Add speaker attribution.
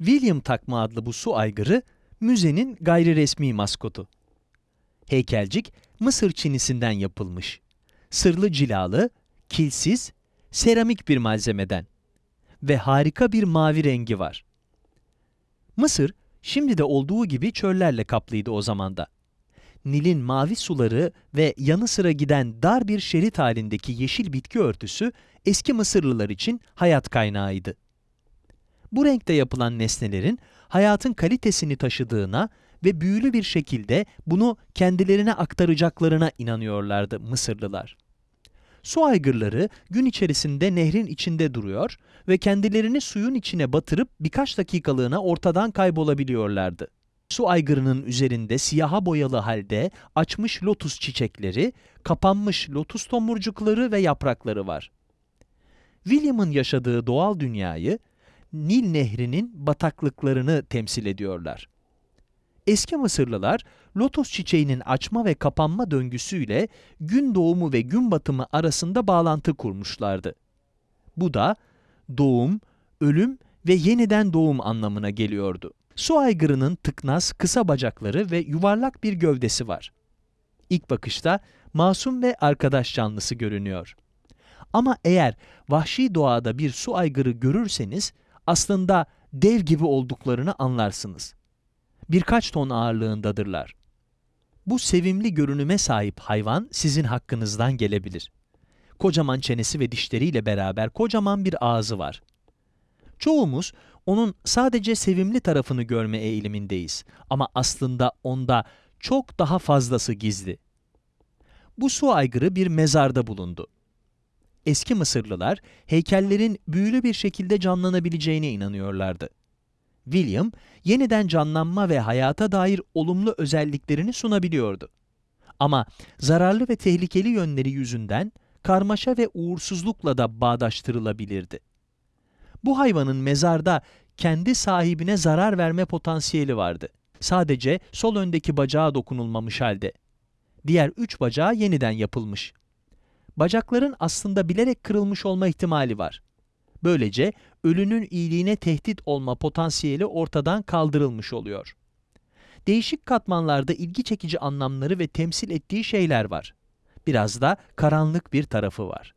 Speaker 1: William takma adlı bu su aygırı, müzenin gayri resmi maskotu. Heykelcik, Mısır çinisinden yapılmış. Sırlı cilalı, kilsiz, seramik bir malzemeden ve harika bir mavi rengi var. Mısır, şimdi de olduğu gibi çöllerle kaplıydı o zamanda. Nil'in mavi suları ve yanı sıra giden dar bir şerit halindeki yeşil bitki örtüsü eski Mısırlılar için hayat kaynağıydı. Bu renkte yapılan nesnelerin hayatın kalitesini taşıdığına ve büyülü bir şekilde bunu kendilerine aktaracaklarına inanıyorlardı Mısırlılar. Su aygırları gün içerisinde nehrin içinde duruyor ve kendilerini suyun içine batırıp birkaç dakikalığına ortadan kaybolabiliyorlardı. Su aygırının üzerinde siyaha boyalı halde açmış lotus çiçekleri, kapanmış lotus tomurcukları ve yaprakları var. William'ın yaşadığı doğal dünyayı Nil Nehri'nin bataklıklarını temsil ediyorlar. Eski Mısırlılar lotus çiçeğinin açma ve kapanma döngüsüyle gün doğumu ve gün batımı arasında bağlantı kurmuşlardı. Bu da doğum, ölüm ve yeniden doğum anlamına geliyordu. Su aygırının tıknaz, kısa bacakları ve yuvarlak bir gövdesi var. İlk bakışta masum ve arkadaş canlısı görünüyor. Ama eğer vahşi doğada bir su aygırı görürseniz aslında dev gibi olduklarını anlarsınız. Birkaç ton ağırlığındadırlar. Bu sevimli görünüme sahip hayvan sizin hakkınızdan gelebilir. Kocaman çenesi ve dişleriyle beraber kocaman bir ağzı var. Çoğumuz onun sadece sevimli tarafını görme eğilimindeyiz ama aslında onda çok daha fazlası gizli. Bu su aygırı bir mezarda bulundu. Eski Mısırlılar heykellerin büyülü bir şekilde canlanabileceğine inanıyorlardı. William, yeniden canlanma ve hayata dair olumlu özelliklerini sunabiliyordu. Ama zararlı ve tehlikeli yönleri yüzünden karmaşa ve uğursuzlukla da bağdaştırılabilirdi. Bu hayvanın mezarda kendi sahibine zarar verme potansiyeli vardı. Sadece sol öndeki bacağı dokunulmamış halde. Diğer üç bacağı yeniden yapılmış. Bacakların aslında bilerek kırılmış olma ihtimali var. Böylece ölünün iyiliğine tehdit olma potansiyeli ortadan kaldırılmış oluyor. Değişik katmanlarda ilgi çekici anlamları ve temsil ettiği şeyler var. Biraz da karanlık bir tarafı var.